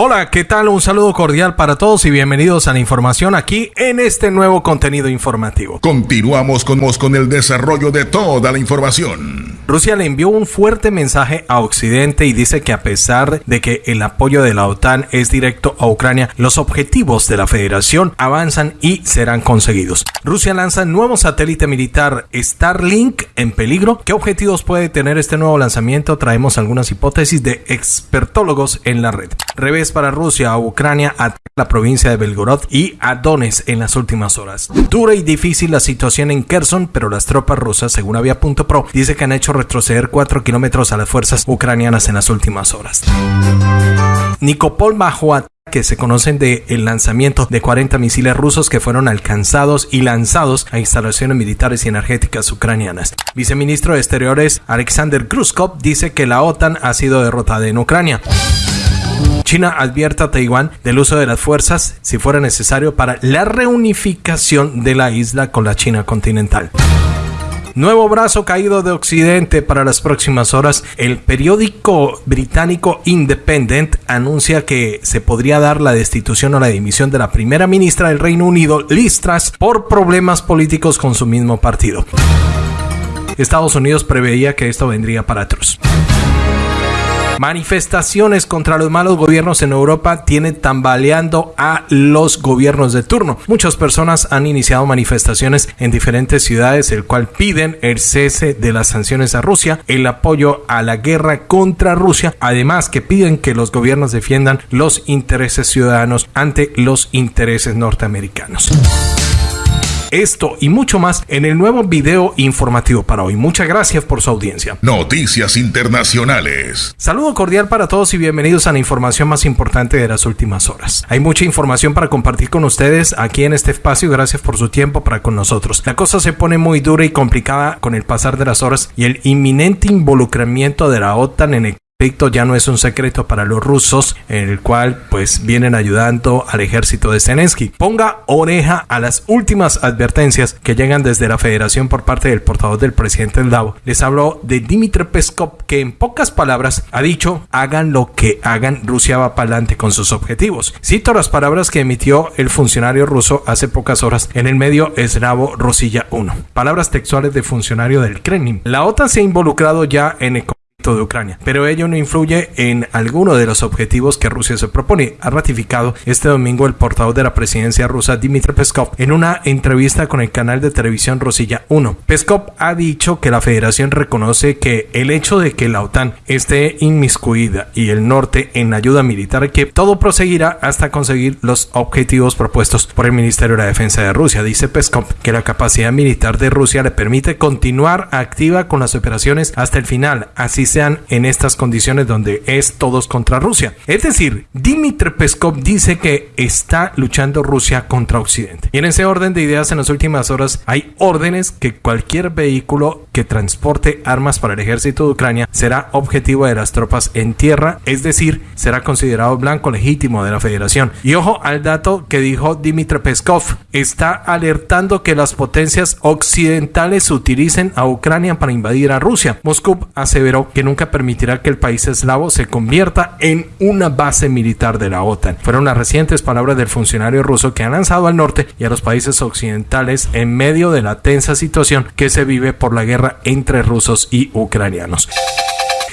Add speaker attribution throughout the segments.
Speaker 1: Hola, ¿qué tal? Un saludo cordial para todos y bienvenidos a la información aquí en este nuevo contenido informativo.
Speaker 2: Continuamos con, con el desarrollo de toda la información.
Speaker 1: Rusia le envió un fuerte mensaje a Occidente y dice que a pesar de que el apoyo de la OTAN es directo a Ucrania, los objetivos de la federación avanzan y serán conseguidos. Rusia lanza nuevo satélite militar Starlink en peligro. ¿Qué objetivos puede tener este nuevo lanzamiento? Traemos algunas hipótesis de expertólogos en la red. Revés para Rusia Ucrania a la provincia de Belgorod y a Donetsk en las últimas horas. Dura y difícil la situación en Kherson, pero las tropas rusas, según Avia.pro, dice que han hecho retroceder 4 kilómetros a las fuerzas ucranianas en las últimas horas. Nikopol bajo que se conocen del el lanzamiento de 40 misiles rusos que fueron alcanzados y lanzados a instalaciones militares y energéticas ucranianas. Viceministro de Exteriores Alexander Gruskov dice que la OTAN ha sido derrotada en Ucrania. China advierte a Taiwán del uso de las fuerzas si fuera necesario para la reunificación de la isla con la China continental. Nuevo brazo caído de Occidente para las próximas horas. El periódico británico Independent anuncia que se podría dar la destitución o la dimisión de la primera ministra del Reino Unido, Liz Truss, por problemas políticos con su mismo partido. Estados Unidos preveía que esto vendría para Truss. Manifestaciones contra los malos gobiernos en Europa tienen tambaleando a los gobiernos de turno. Muchas personas han iniciado manifestaciones en diferentes ciudades, el cual piden el cese de las sanciones a Rusia, el apoyo a la guerra contra Rusia, además que piden que los gobiernos defiendan los intereses ciudadanos ante los intereses norteamericanos. Esto y mucho más en el nuevo video informativo para hoy. Muchas gracias por su audiencia.
Speaker 2: Noticias Internacionales.
Speaker 1: Saludo cordial para todos y bienvenidos a la información más importante de las últimas horas. Hay mucha información para compartir con ustedes aquí en este espacio. Gracias por su tiempo para con nosotros. La cosa se pone muy dura y complicada con el pasar de las horas y el inminente involucramiento de la OTAN en el ya no es un secreto para los rusos, en el cual pues vienen ayudando al ejército de Zelensky. Ponga oreja a las últimas advertencias que llegan desde la federación por parte del portavoz del presidente Eldavo. Les habló de Dmitry Peskov, que en pocas palabras ha dicho, hagan lo que hagan, Rusia va para adelante con sus objetivos. Cito las palabras que emitió el funcionario ruso hace pocas horas en el medio eslavo Rosilla 1. Palabras textuales de funcionario del Kremlin. La OTAN se ha involucrado ya en el de Ucrania, pero ello no influye en alguno de los objetivos que Rusia se propone. Ha ratificado este domingo el portavoz de la presidencia rusa Dmitry Peskov en una entrevista con el canal de televisión Rosilla 1. Peskov ha dicho que la federación reconoce que el hecho de que la OTAN esté inmiscuida y el norte en ayuda militar que todo proseguirá hasta conseguir los objetivos propuestos por el Ministerio de la Defensa de Rusia. Dice Peskov que la capacidad militar de Rusia le permite continuar activa con las operaciones hasta el final, así en estas condiciones donde es todos contra Rusia. Es decir, Dmitry Peskov dice que está luchando Rusia contra Occidente. Y en ese orden de ideas en las últimas horas hay órdenes que cualquier vehículo que transporte armas para el ejército de Ucrania será objetivo de las tropas en tierra, es decir, será considerado blanco legítimo de la federación. Y ojo al dato que dijo Dmitry Peskov, está alertando que las potencias occidentales utilicen a Ucrania para invadir a Rusia. Moscú aseveró que nunca permitirá que el país eslavo se convierta en una base militar de la OTAN. Fueron las recientes palabras del funcionario ruso que ha lanzado al norte y a los países occidentales en medio de la tensa situación que se vive por la guerra entre rusos y ucranianos.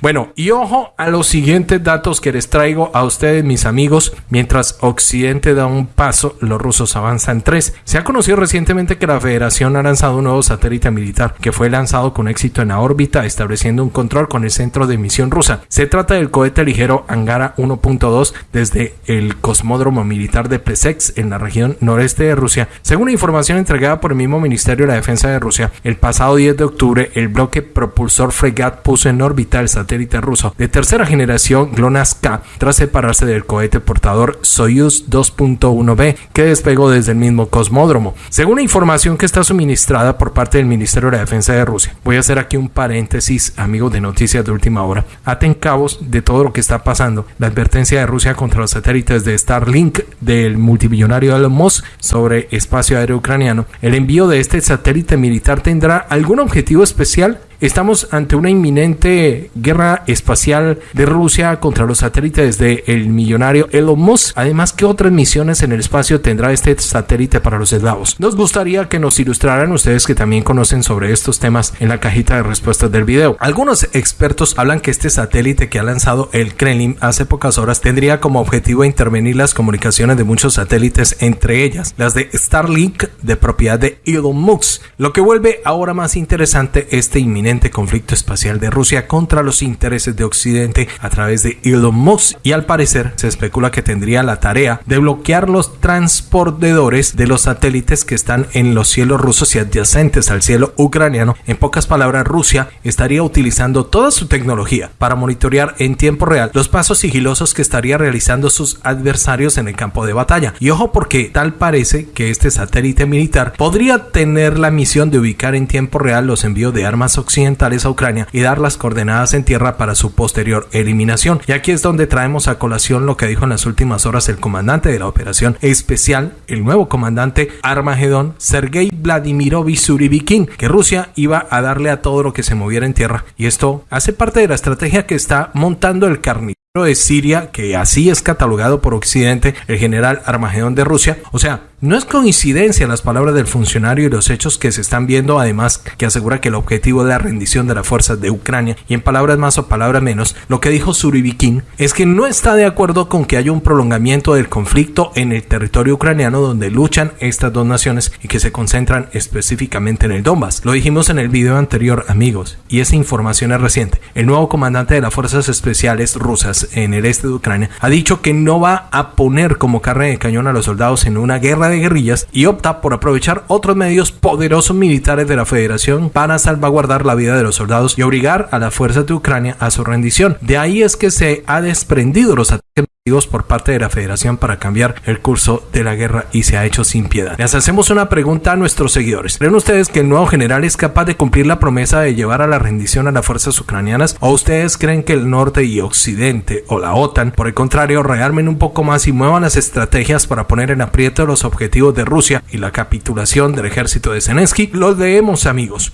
Speaker 1: Bueno, y ojo a los siguientes datos que les traigo a ustedes, mis amigos. Mientras Occidente da un paso, los rusos avanzan tres. Se ha conocido recientemente que la Federación ha lanzado un nuevo satélite militar que fue lanzado con éxito en la órbita, estableciendo un control con el centro de misión rusa. Se trata del cohete ligero Angara 1.2 desde el cosmódromo militar de Plesetsk en la región noreste de Rusia. Según información entregada por el mismo Ministerio de la Defensa de Rusia, el pasado 10 de octubre, el bloque propulsor Fregat puso en órbita el satélite satélite ruso de tercera generación GLONASS-K tras separarse del cohete portador Soyuz 2.1B que despegó desde el mismo cosmódromo. Según la información que está suministrada por parte del Ministerio de la Defensa de Rusia, voy a hacer aquí un paréntesis, amigos de noticias de última hora. Aten cabos de todo lo que está pasando. La advertencia de Rusia contra los satélites de Starlink del multimillonario Elon Musk sobre espacio aéreo ucraniano. El envío de este satélite militar tendrá algún objetivo especial estamos ante una inminente guerra espacial de Rusia contra los satélites del el millonario Elon Musk. Además, ¿qué otras misiones en el espacio tendrá este satélite para los eslavos? Nos gustaría que nos ilustraran ustedes que también conocen sobre estos temas en la cajita de respuestas del video. Algunos expertos hablan que este satélite que ha lanzado el Kremlin hace pocas horas tendría como objetivo intervenir las comunicaciones de muchos satélites, entre ellas las de Starlink de propiedad de Elon Musk, lo que vuelve ahora más interesante este inminente conflicto espacial de Rusia contra los intereses de Occidente a través de Elon Musk y al parecer se especula que tendría la tarea de bloquear los transportadores de los satélites que están en los cielos rusos y adyacentes al cielo ucraniano. En pocas palabras, Rusia estaría utilizando toda su tecnología para monitorear en tiempo real los pasos sigilosos que estaría realizando sus adversarios en el campo de batalla. Y ojo porque tal parece que este satélite militar podría tener la misión de ubicar en tiempo real los envíos de armas occidentales a Ucrania y dar las coordenadas en tierra para su posterior eliminación. Y aquí es donde traemos a colación lo que dijo en las últimas horas el comandante de la operación especial, el nuevo comandante Armagedón, Sergei Vladimirovich Suribikin, que Rusia iba a darle a todo lo que se moviera en tierra. Y esto hace parte de la estrategia que está montando el carnívoro de Siria, que así es catalogado por Occidente el general Armagedón de Rusia. O sea, no es coincidencia las palabras del funcionario y los hechos que se están viendo, además que asegura que el objetivo de la rendición de las fuerzas de Ucrania, y en palabras más o palabras menos, lo que dijo Suribikin es que no está de acuerdo con que haya un prolongamiento del conflicto en el territorio ucraniano donde luchan estas dos naciones y que se concentran específicamente en el Donbass. Lo dijimos en el video anterior, amigos, y esa información es reciente. El nuevo comandante de las fuerzas especiales rusas en el este de Ucrania ha dicho que no va a poner como carne de cañón a los soldados en una guerra de guerrillas y opta por aprovechar otros medios poderosos militares de la Federación para salvaguardar la vida de los soldados y obligar a las fuerzas de Ucrania a su rendición. De ahí es que se ha desprendido los ataques por parte de la Federación para cambiar el curso de la guerra y se ha hecho sin piedad. Les hacemos una pregunta a nuestros seguidores. ¿Creen ustedes que el nuevo general es capaz de cumplir la promesa de llevar a la rendición a las fuerzas ucranianas? ¿O ustedes creen que el norte y occidente o la OTAN, por el contrario, rearmen un poco más y muevan las estrategias para poner en aprieto los objetivos de Rusia y la capitulación del ejército de Zelensky? Los leemos amigos.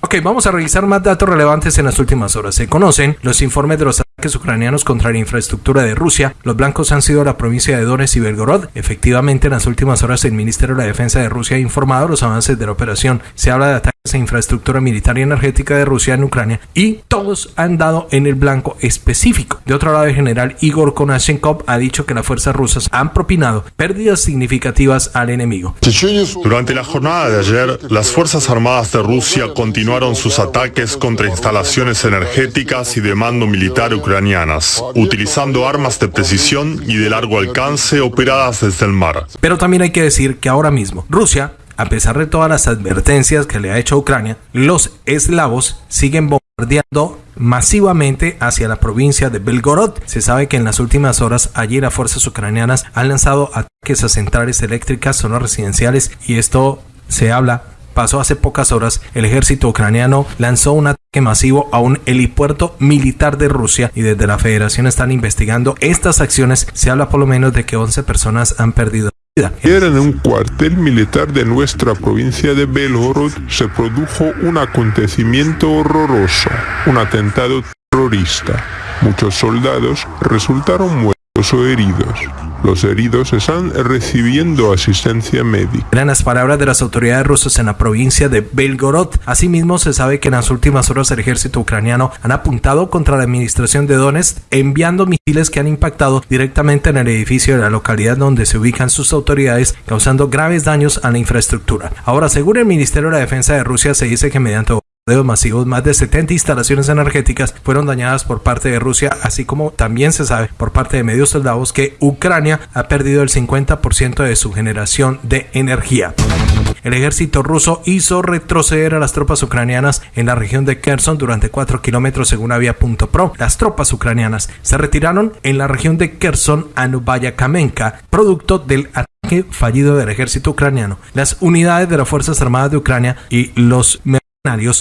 Speaker 1: Ok, vamos a revisar más datos relevantes en las últimas horas. Se conocen los informes de los ataques ucranianos contra la infraestructura de Rusia, los blancos han sido la provincia de Donetsk y Belgorod. Efectivamente, en las últimas horas el Ministerio de la Defensa de Rusia ha informado los avances de la operación. Se habla de ataques a infraestructura militar y energética de Rusia en Ucrania y todos han dado en el blanco específico. De otro lado, el general Igor Konashenkov ha dicho que las fuerzas rusas han propinado pérdidas significativas al enemigo.
Speaker 3: Durante la jornada de ayer, las Fuerzas Armadas de Rusia continuaron sus ataques contra instalaciones energéticas y de mando militar ucranianas, utilizando armas de precisión y de largo alcance operadas desde el mar.
Speaker 1: Pero también hay que decir que ahora mismo Rusia, a pesar de todas las advertencias que le ha hecho a Ucrania, los eslavos siguen bombardeando masivamente hacia la provincia de Belgorod. Se sabe que en las últimas horas allí las fuerzas ucranianas han lanzado ataques a centrales eléctricas, zonas residenciales y esto se habla pasó hace pocas horas, el ejército ucraniano lanzó un ataque masivo a un helipuerto militar de Rusia y desde la federación están investigando estas acciones. Se habla por lo menos de que 11 personas han perdido vida.
Speaker 4: En un cuartel militar de nuestra provincia de Belgorod se produjo un acontecimiento horroroso, un atentado terrorista. Muchos soldados resultaron muertos o heridos. Los heridos están recibiendo asistencia médica.
Speaker 1: Eran las palabras de las autoridades rusas en la provincia de Belgorod. Asimismo, se sabe que en las últimas horas el ejército ucraniano han apuntado contra la administración de Donetsk, enviando misiles que han impactado directamente en el edificio de la localidad donde se ubican sus autoridades, causando graves daños a la infraestructura. Ahora, según el Ministerio de la Defensa de Rusia, se dice que mediante masivos, más de 70 instalaciones energéticas fueron dañadas por parte de Rusia, así como también se sabe por parte de medios soldados que Ucrania ha perdido el 50% de su generación de energía. El ejército ruso hizo retroceder a las tropas ucranianas en la región de Kherson durante 4 kilómetros según Avia.pro. Las tropas ucranianas se retiraron en la región de Kherson a Novaya Kamenka, producto del ataque fallido del ejército ucraniano. Las unidades de las Fuerzas Armadas de Ucrania y los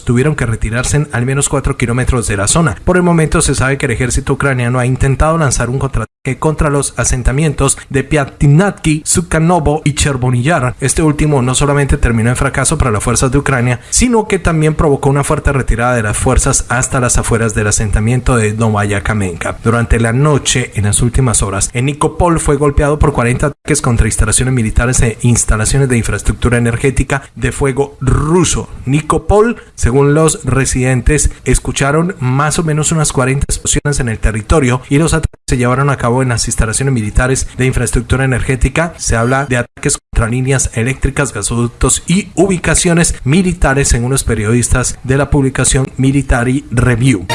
Speaker 1: tuvieron que retirarse al menos 4 kilómetros de la zona. Por el momento se sabe que el ejército ucraniano ha intentado lanzar un contraataque contra los asentamientos de Piatinatki, Sukanovo y Chervoniyar. Este último no solamente terminó en fracaso para las fuerzas de Ucrania, sino que también provocó una fuerte retirada de las fuerzas hasta las afueras del asentamiento de Novaya Kamenka. Durante la noche, en las últimas horas, en Nikopol fue golpeado por 40 ataques contra instalaciones militares e instalaciones de infraestructura energética de fuego ruso. Nikopol según los residentes, escucharon más o menos unas 40 explosiones en el territorio y los ataques se llevaron a cabo en las instalaciones militares de infraestructura energética. Se habla de ataques contra líneas eléctricas, gasoductos y ubicaciones militares, según los periodistas de la publicación Military Review.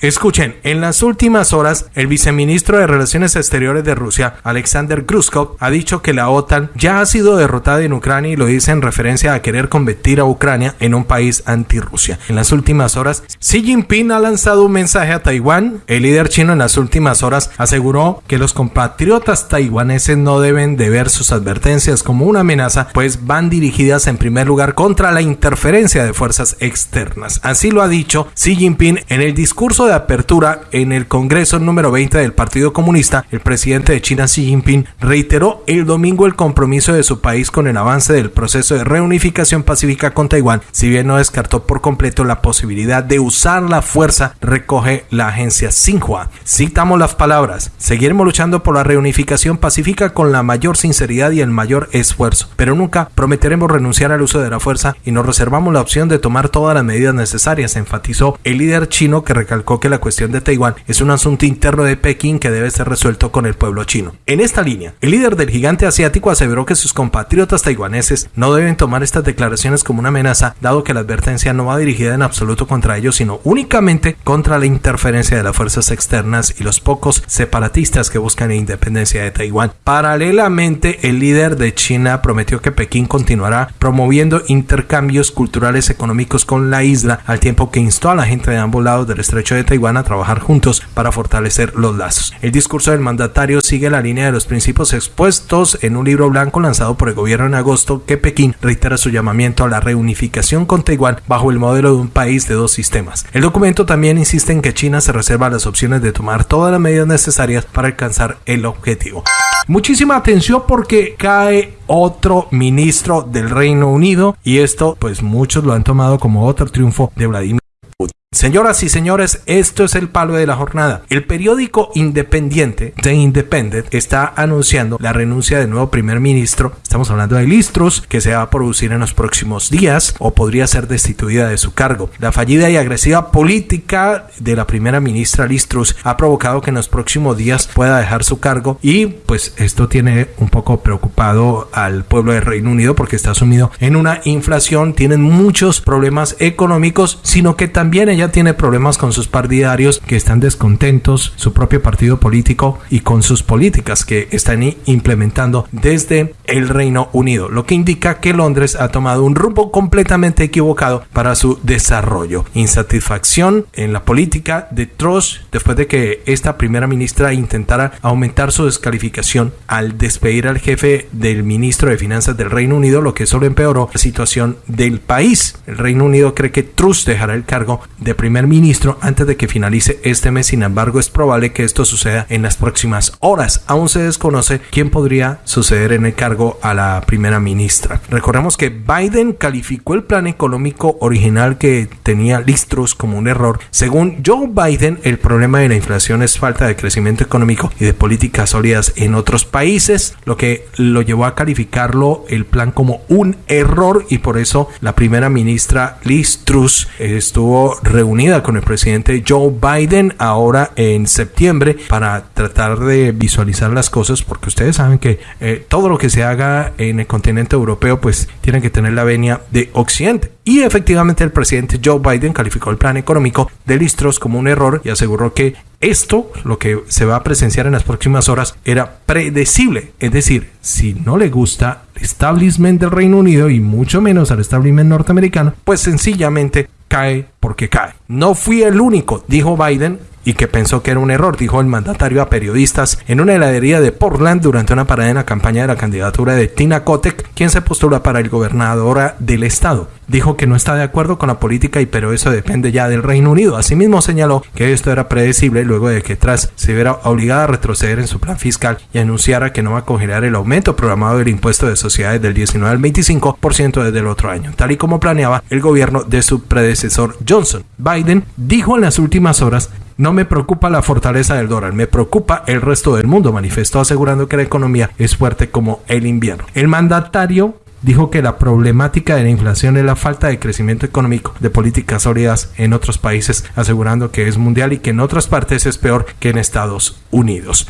Speaker 1: Escuchen, en las últimas horas, el viceministro de Relaciones Exteriores de Rusia, Alexander Gruskov, ha dicho que la OTAN ya ha sido derrotada en Ucrania y lo dice en referencia a querer convertir a Ucrania en un país anti-Rusia. En las últimas horas, Xi Jinping ha lanzado un mensaje a Taiwán. El líder chino en las últimas horas aseguró que los compatriotas taiwaneses no deben de ver sus advertencias como una amenaza, pues van dirigidas en primer lugar contra la interferencia de fuerzas externas. Así lo ha dicho Xi Jinping en el discurso de de apertura en el Congreso número 20 del Partido Comunista, el presidente de China Xi Jinping reiteró el domingo el compromiso de su país con el avance del proceso de reunificación pacífica con Taiwán, si bien no descartó por completo la posibilidad de usar la fuerza, recoge la agencia Xinhua. Citamos las palabras, seguiremos luchando por la reunificación pacífica con la mayor sinceridad y el mayor esfuerzo, pero nunca prometeremos renunciar al uso de la fuerza y nos reservamos la opción de tomar todas las medidas necesarias, enfatizó el líder chino que recalcó que la cuestión de Taiwán es un asunto interno de Pekín que debe ser resuelto con el pueblo chino. En esta línea, el líder del gigante asiático aseveró que sus compatriotas taiwaneses no deben tomar estas declaraciones como una amenaza, dado que la advertencia no va dirigida en absoluto contra ellos, sino únicamente contra la interferencia de las fuerzas externas y los pocos separatistas que buscan la independencia de Taiwán. Paralelamente, el líder de China prometió que Pekín continuará promoviendo intercambios culturales económicos con la isla, al tiempo que instó a la gente de ambos lados del estrecho de Taiwán a trabajar juntos para fortalecer los lazos. El discurso del mandatario sigue la línea de los principios expuestos en un libro blanco lanzado por el gobierno en agosto que Pekín reitera su llamamiento a la reunificación con Taiwán bajo el modelo de un país de dos sistemas. El documento también insiste en que China se reserva las opciones de tomar todas las medidas necesarias para alcanzar el objetivo. Muchísima atención porque cae otro ministro del Reino Unido y esto pues muchos lo han tomado como otro triunfo de Vladimir Señoras y señores, esto es el palo de la jornada. El periódico independiente, The Independent, está anunciando la renuncia del nuevo primer ministro. Estamos hablando de Listrus, que se va a producir en los próximos días o podría ser destituida de su cargo. La fallida y agresiva política de la primera ministra Listrus ha provocado que en los próximos días pueda dejar su cargo y pues esto tiene un poco preocupado al pueblo del Reino Unido porque está sumido en una inflación, tienen muchos problemas económicos, sino que también ella tiene problemas con sus partidarios que están descontentos, su propio partido político y con sus políticas que están implementando desde el Reino Unido, lo que indica que Londres ha tomado un rumbo completamente equivocado para su desarrollo. Insatisfacción en la política de Truss después de que esta primera ministra intentara aumentar su descalificación al despedir al jefe del ministro de Finanzas del Reino Unido, lo que solo empeoró la situación del país. El Reino Unido cree que Truss dejará el cargo de primer ministro antes de que finalice este mes. Sin embargo, es probable que esto suceda en las próximas horas. Aún se desconoce quién podría suceder en el cargo a la primera ministra. Recordemos que Biden calificó el plan económico original que tenía Listros como un error. Según Joe Biden, el problema de la inflación es falta de crecimiento económico y de políticas sólidas en otros países, lo que lo llevó a calificarlo el plan como un error y por eso la primera ministra Liz Truss estuvo reunida con el presidente Joe Biden ahora en septiembre para tratar de visualizar las cosas porque ustedes saben que eh, todo lo que se haga en el continente europeo pues tiene que tener la venia de Occidente. Y efectivamente el presidente Joe Biden calificó el plan económico de Listros como un error y aseguró que esto, lo que se va a presenciar en las próximas horas, era predecible. Es decir, si no le gusta el establishment del Reino Unido y mucho menos al establishment norteamericano, pues sencillamente cae porque cae. No fui el único, dijo Biden, y que pensó que era un error, dijo el mandatario a periodistas en una heladería de Portland durante una parada en la campaña de la candidatura de Tina Kotek, quien se postula para el gobernadora del estado. Dijo que no está de acuerdo con la política y pero eso depende ya del Reino Unido. Asimismo señaló que esto era predecible luego de que tras se viera obligada a retroceder en su plan fiscal y anunciara que no va a congelar el aumento programado del impuesto de sociedades del 19 al 25% desde el otro año, tal y como planeaba el gobierno de su predecesor Johnson. Biden dijo en las últimas horas no me preocupa la fortaleza del dólar, me preocupa el resto del mundo, manifestó asegurando que la economía es fuerte como el invierno. El mandatario dijo que la problemática de la inflación es la falta de crecimiento económico de políticas sólidas en otros países, asegurando que es mundial y que en otras partes es peor que en Estados Unidos.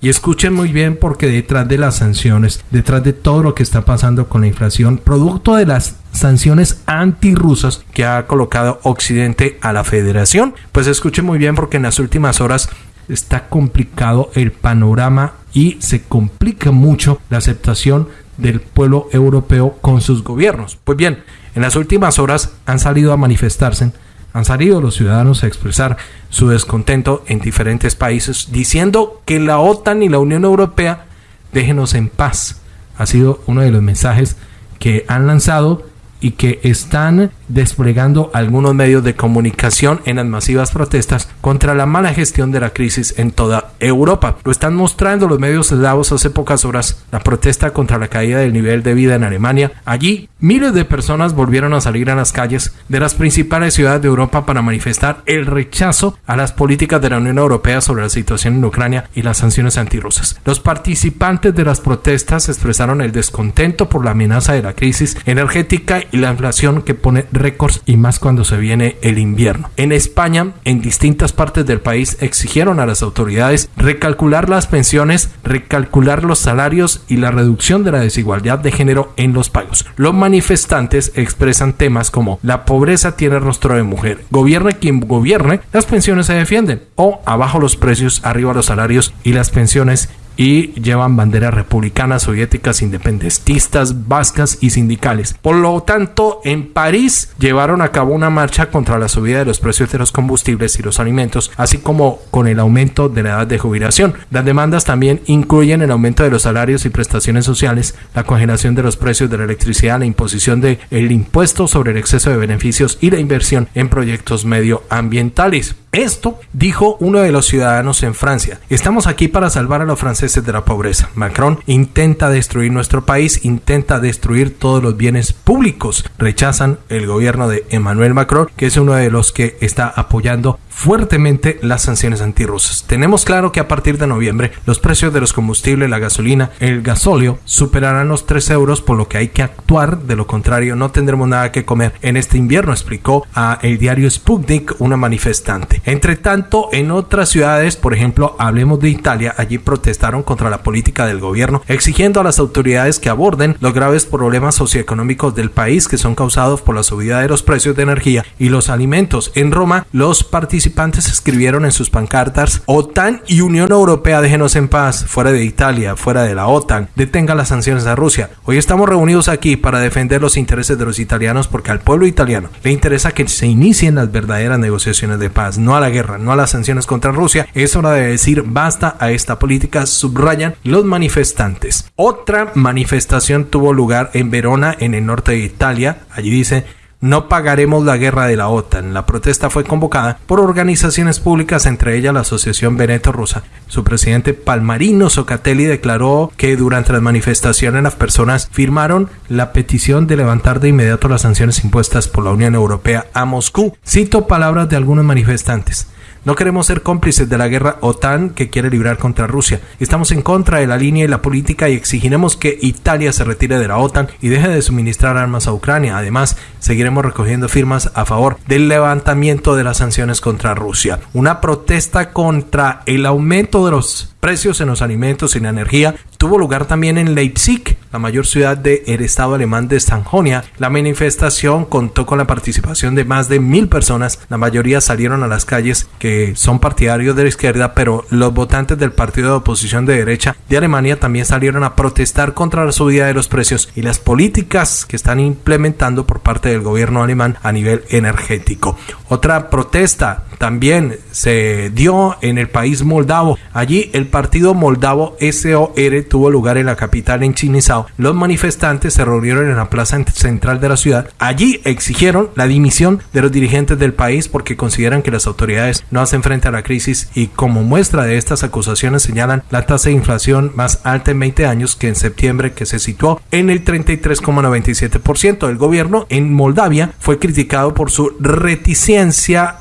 Speaker 1: Y escuchen muy bien porque detrás de las sanciones, detrás de todo lo que está pasando con la inflación, producto de las sanciones antirrusas que ha colocado Occidente a la federación, pues escuchen muy bien porque en las últimas horas está complicado el panorama y se complica mucho la aceptación del pueblo europeo con sus gobiernos. Pues bien, en las últimas horas han salido a manifestarse han salido los ciudadanos a expresar su descontento en diferentes países diciendo que la OTAN y la Unión Europea déjenos en paz. Ha sido uno de los mensajes que han lanzado y que están desplegando algunos medios de comunicación en las masivas protestas contra la mala gestión de la crisis en toda Europa. Lo están mostrando los medios eslavos hace pocas horas, la protesta contra la caída del nivel de vida en Alemania. Allí, miles de personas volvieron a salir a las calles de las principales ciudades de Europa para manifestar el rechazo a las políticas de la Unión Europea sobre la situación en Ucrania y las sanciones antirrusas. Los participantes de las protestas expresaron el descontento por la amenaza de la crisis energética y la inflación que pone récords y más cuando se viene el invierno. En España, en distintas partes del país exigieron a las autoridades recalcular las pensiones, recalcular los salarios y la reducción de la desigualdad de género en los pagos. Los manifestantes expresan temas como la pobreza tiene rostro de mujer, gobierne quien gobierne, las pensiones se defienden o abajo los precios, arriba los salarios y las pensiones y llevan banderas republicanas, soviéticas, independentistas, vascas y sindicales. Por lo tanto, en París llevaron a cabo una marcha contra la subida de los precios de los combustibles y los alimentos, así como con el aumento de la edad de jubilación. Las demandas también incluyen el aumento de los salarios y prestaciones sociales, la congelación de los precios de la electricidad, la imposición del el impuesto sobre el exceso de beneficios y la inversión en proyectos medioambientales. Esto dijo uno de los ciudadanos en Francia. Estamos aquí para salvar a los franceses de la pobreza. Macron intenta destruir nuestro país, intenta destruir todos los bienes públicos. Rechazan el gobierno de Emmanuel Macron, que es uno de los que está apoyando fuertemente las sanciones antirrusas. Tenemos claro que a partir de noviembre los precios de los combustibles, la gasolina, el gasóleo superarán los 3 euros, por lo que hay que actuar, de lo contrario no tendremos nada que comer en este invierno, explicó a el diario Sputnik una manifestante. Entre tanto, en otras ciudades, por ejemplo, hablemos de Italia, allí protestaron contra la política del gobierno, exigiendo a las autoridades que aborden los graves problemas socioeconómicos del país que son causados por la subida de los precios de energía y los alimentos. En Roma, los participantes participantes escribieron en sus pancartas OTAN y Unión Europea déjenos en paz, fuera de Italia, fuera de la OTAN, detenga las sanciones a Rusia. Hoy estamos reunidos aquí para defender los intereses de los italianos porque al pueblo italiano le interesa que se inicien las verdaderas negociaciones de paz, no a la guerra, no a las sanciones contra Rusia. Es hora de decir basta a esta política, subrayan los manifestantes. Otra manifestación tuvo lugar en Verona, en el norte de Italia. Allí dice no pagaremos la guerra de la OTAN. La protesta fue convocada por organizaciones públicas, entre ellas la Asociación Veneto Rusa. Su presidente Palmarino Socatelli declaró que durante las manifestaciones las personas firmaron la petición de levantar de inmediato las sanciones impuestas por la Unión Europea a Moscú. Cito palabras de algunos manifestantes. No queremos ser cómplices de la guerra OTAN que quiere librar contra Rusia. Estamos en contra de la línea y la política y exigiremos que Italia se retire de la OTAN y deje de suministrar armas a Ucrania. Además, seguiremos recogiendo firmas a favor del levantamiento de las sanciones contra Rusia. Una protesta contra el aumento de los precios en los alimentos y la energía tuvo lugar también en Leipzig. la mayor ciudad del estado alemán de Sajonia. La manifestación contó con la participación de más de mil personas. La mayoría salieron a las calles que son partidarios de la izquierda, pero los votantes del partido de oposición de derecha de Alemania también salieron a protestar contra la subida de los precios y las políticas que están implementando por parte del gobierno alemán a nivel energético. Otra protesta también se dio en el país moldavo. Allí el partido moldavo SOR tuvo lugar en la capital en Chinisau. Los manifestantes se reunieron en la plaza central de la ciudad. Allí exigieron la dimisión de los dirigentes del país porque consideran que las autoridades no hacen frente a la crisis y como muestra de estas acusaciones señalan la tasa de inflación más alta en 20 años que en septiembre que se situó en el 33,97%. El gobierno en Moldavia fue criticado por su reticencia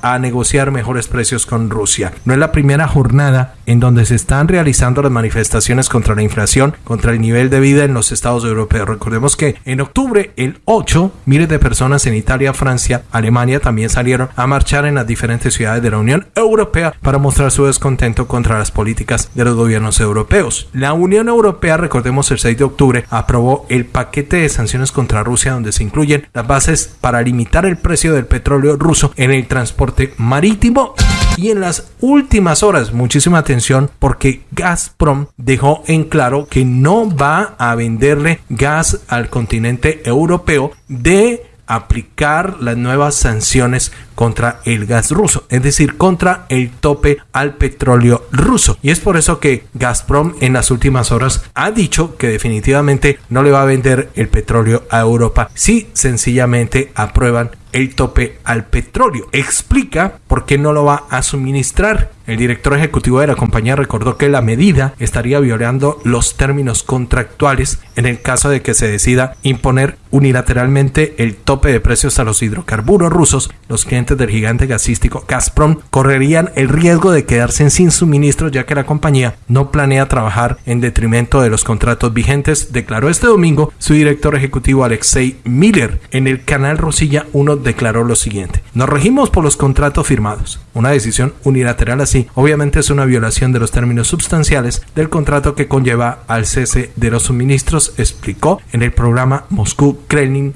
Speaker 1: a negociar mejores precios con Rusia. No es la primera jornada en donde se están realizando las manifestaciones contra la inflación, contra el nivel de vida en los estados europeos. Recordemos que en octubre, el 8, miles de personas en Italia, Francia, Alemania también salieron a marchar en las diferentes ciudades de la Unión Europea para mostrar su descontento contra las políticas de los gobiernos europeos. La Unión Europea, recordemos el 6 de octubre, aprobó el paquete de sanciones contra Rusia donde se incluyen las bases para limitar el precio del petróleo ruso en el transporte marítimo y en las últimas horas, muchísima atención porque Gazprom dejó en claro que no va a venderle gas al continente europeo de aplicar las nuevas sanciones contra el gas ruso, es decir, contra el tope al petróleo ruso. Y es por eso que Gazprom en las últimas horas ha dicho que definitivamente no le va a vender el petróleo a Europa si sencillamente aprueban el tope al petróleo. Explica por qué no lo va a suministrar. El director ejecutivo de la compañía recordó que la medida estaría violando los términos contractuales en el caso de que se decida imponer unilateralmente el tope de precios a los hidrocarburos rusos. Los clientes del gigante gasístico Gazprom correrían el riesgo de quedarse sin suministro ya que la compañía no planea trabajar en detrimento de los contratos vigentes, declaró este domingo su director ejecutivo Alexei Miller en el canal Rosilla 1 declaró lo siguiente. Nos regimos por los contratos firmados. Una decisión unilateral así obviamente es una violación de los términos sustanciales del contrato que conlleva al cese de los suministros, explicó en el programa Moscú Kremlin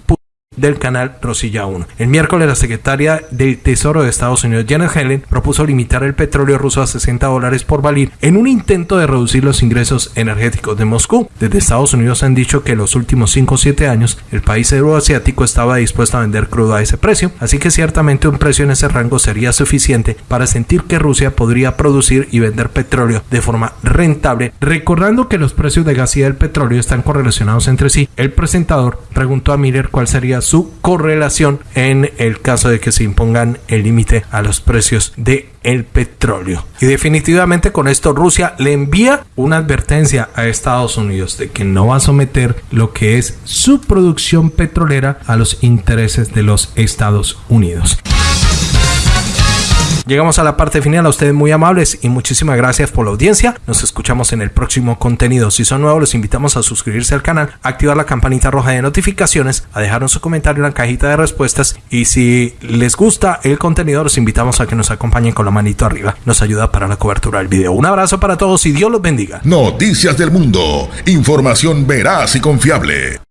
Speaker 1: del canal Rosilla 1. El miércoles la secretaria del Tesoro de Estados Unidos, Janet Helen, propuso limitar el petróleo ruso a 60 dólares por barril en un intento de reducir los ingresos energéticos de Moscú. Desde Estados Unidos han dicho que en los últimos 5 o 7 años el país euroasiático estaba dispuesto a vender crudo a ese precio, así que ciertamente un precio en ese rango sería suficiente para sentir que Rusia podría producir y vender petróleo de forma rentable. Recordando que los precios de gas y del petróleo están correlacionados entre sí, el presentador preguntó a Miller cuál sería su correlación en el caso de que se impongan el límite a los precios de el petróleo. Y definitivamente con esto Rusia le envía una advertencia a Estados Unidos de que no va a someter lo que es su producción petrolera a los intereses de los Estados Unidos. Llegamos a la parte final, a ustedes muy amables y muchísimas gracias por la audiencia. Nos escuchamos en el próximo contenido. Si son nuevos, los invitamos a suscribirse al canal, activar la campanita roja de notificaciones, a dejarnos su comentario en la cajita de respuestas y si les gusta el contenido, los invitamos a que nos acompañen con la manito arriba. Nos ayuda para la cobertura del video. Un abrazo para todos y Dios los bendiga.
Speaker 2: Noticias del mundo. Información veraz y confiable.